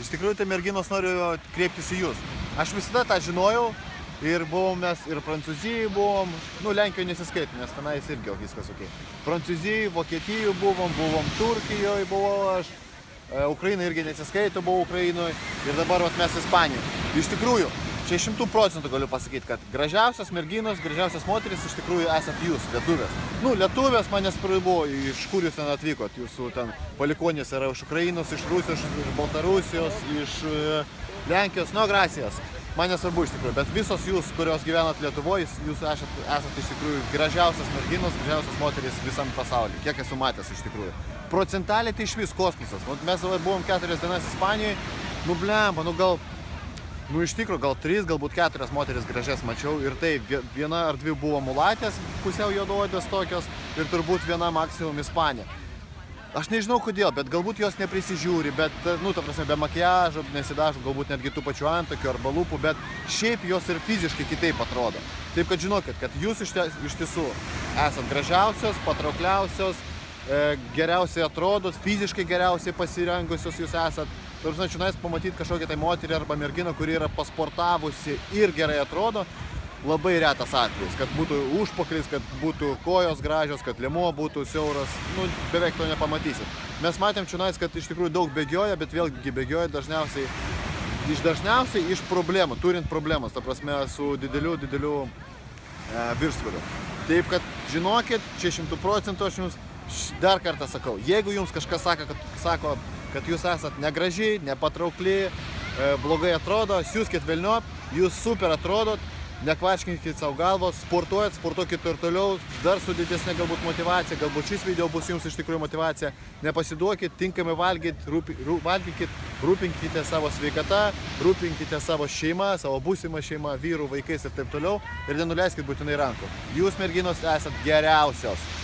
Iš tikrųjų, tai merginos noriu kreiptis į jūs. Aš visada tą žinojau ir buvom mes ir Prancūzijai buvom, nu Lenkijoje nesiskaitom, nes tenais irgi viskas ok. Prancūzijai, Vokietijai buvom, buvom Turkijoje buvau aš, e, Ukraina irgi nesiskaito, buvau Ukrainoje ir dabar vat, mes Ispanijoje. Iš tikrųjų, čia šimtų procentų galiu pasakyti, kad gražiausios merginos, gražiausios moteris iš tikrųjų esat jūs, lietuvės. Nu, lietuvės manęs buvo, iš kur jūs ten atvykot, jūsų ten palikonės yra iš Ukrainos, iš Rusijos, iš Baltarusijos, iš e, Lenkijos, nu, gracijas. Man nesvarbu iš tikrųjų, bet visos jūs, kurios gyvenat Lietuvoje, jūs esat, esat iš tikrųjų gražiausias merginos, gražiausias moteris visam pasaulyje, kiek esu matęs iš tikrųjų. Procentaliai tai iš vis kosmosas. Mes buvom keturias dienas Ispanijoje, nu blemba, nu gal, nu iš tikrųjų gal trys, galbūt keturias moteris gražias mačiau ir tai vie- viena ar dvi buvo mulatės, pusiau juodaodės tokios ir turbūt viena maksimum Ispanė. Aš nežinau kodėl, bet galbūt jos neprisižiūri, bet, nu, ta prasme, be makiažo, nesidažo, galbūt netgi tų pačių antakių arba lūpų, bet šiaip jos ir fiziškai kitaip atrodo. Taip kad žinokit, kad jūs iš, ties, iš tiesų esat gražiausios, patraukliausios, e, geriausiai atrodot, fiziškai geriausiai pasirengusios jūs esat. Tarsi, čionais pamatyti kažkokią tai moterį arba merginą, kuri yra pasportavusi ir gerai atrodo, labai retas atvejis, kad būtų užpakalis, kad būtų kojos gražios, kad lėmuo būtų siauras, nu, beveik to nepamatysit. Mes matėm čionais, kad iš tikrųjų daug bėgioja, bet vėlgi bėgioja dažniausiai, iš dažniausiai iš problemų, turint problemas, ta prasme, su dideliu, dideliu e, viršsvoriu. Taip kad žinokit, čia šimtų procentų aš jums dar kartą sakau, jeigu jums kažkas sako, kad, sako, kad jūs esat negražiai, nepatraukli, e, blogai atrodo, siūskit velniop, jūs super atrodot, nekvaškinkit savo galvos, sportuojat, sportuokit ir toliau, dar su didesnė galbūt motivacija, galbūt šis video bus jums iš tikrųjų motivacija, nepasiduokit, tinkamai valgyt, rūpi, rū, valgykit, rūpinkite savo sveikata, rūpinkite savo šeimą, savo būsimą šeimą, vyrų, vaikais ir taip toliau ir nenuleiskit būtinai rankų. Jūs merginos esat geriausios.